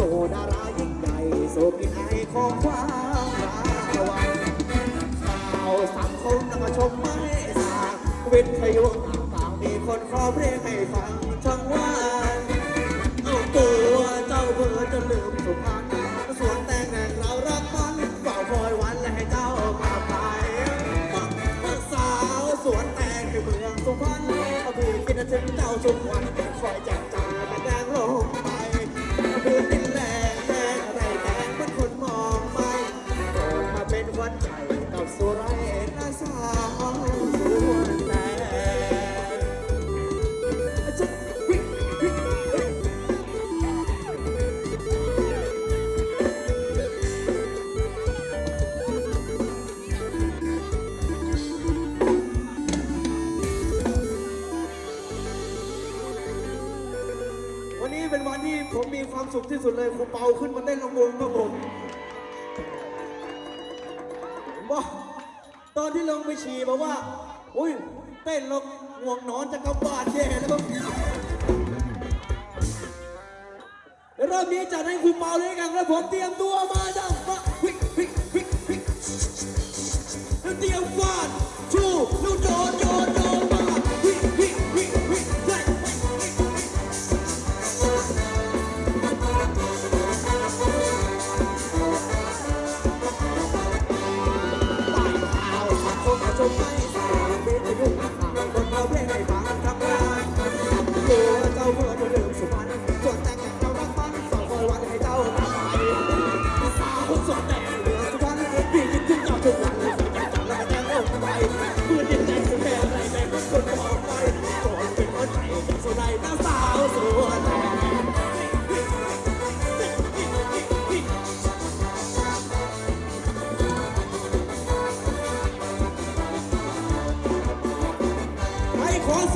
สู่ดารายิ่งใหญ่สู่กินไอของความราวังข่าวสังคมนำมาชมไม่สากวิทยุต่างๆมีคนขอเพลงให้ฟังทั้งว่า วัดใจกับสุไรนาสาวสวนแตงจะวิวิวิวันนี้เป็นวันที่ผมมีความสุขที่สุดเลยครูเปาขึ้นมาเต้นลำวงครับผม ที่ลงไปฉี่บอกว่า อุ้ยเต้นลงห่วงนอนจะกลับาดแย่แล้วเดี๋ยวรอบนี้จัดให้คุณเปาเลยกันแล้วผมเตรียมตัวมาจังมาวิกวิกวิกวิกแล้วเตรียมฟาดชูลูกโดนโดน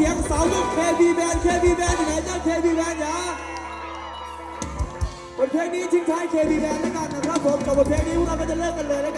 สียงสาวยุคเคบีแบนเคบีแบนอยู่ไหนเจ้าเคบีแบนอย่าบทเพลงนี้ทิ้งท้ายเคบีแบนด้วยกันนะครับผมกับบทเพลงนี้พวกเราก็จะเลิกกันเลยนะ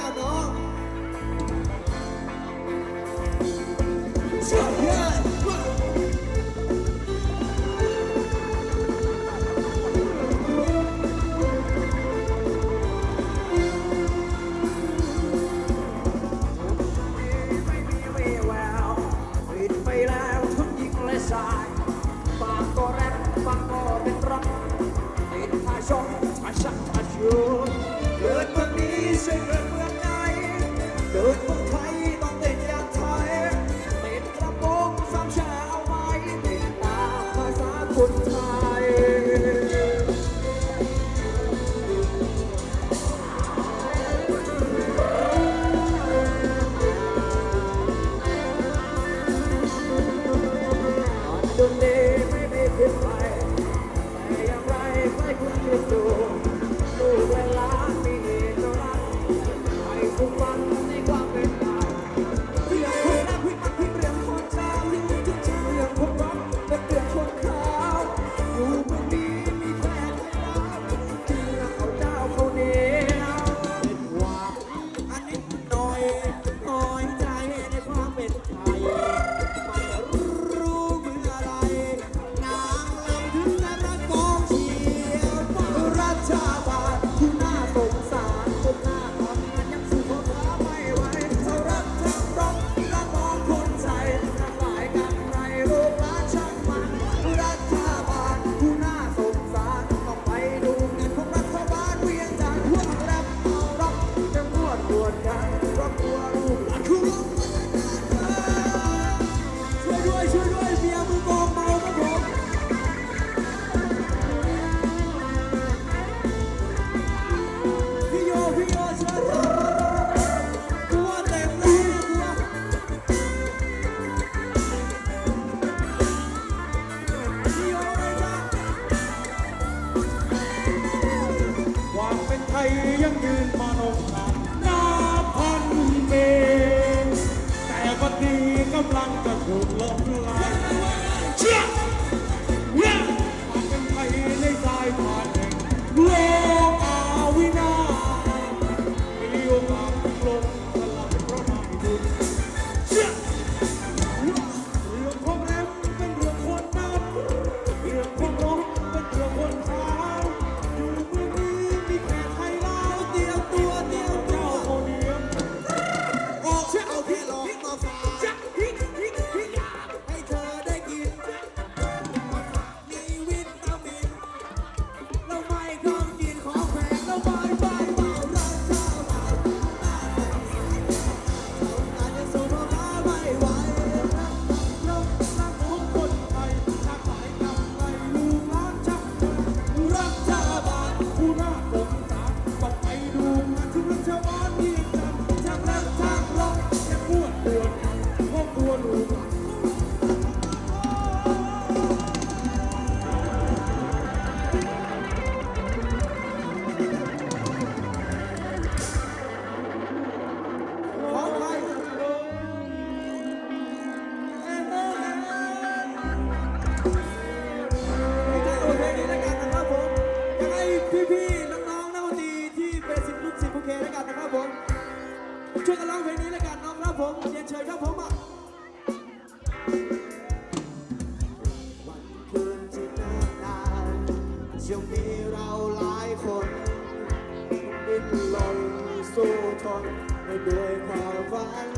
สู้ทนไม่ด้วยความฝัน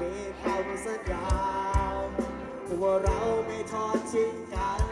มีคำสัญญาว่าเราไม่ทอดทิ้งกัน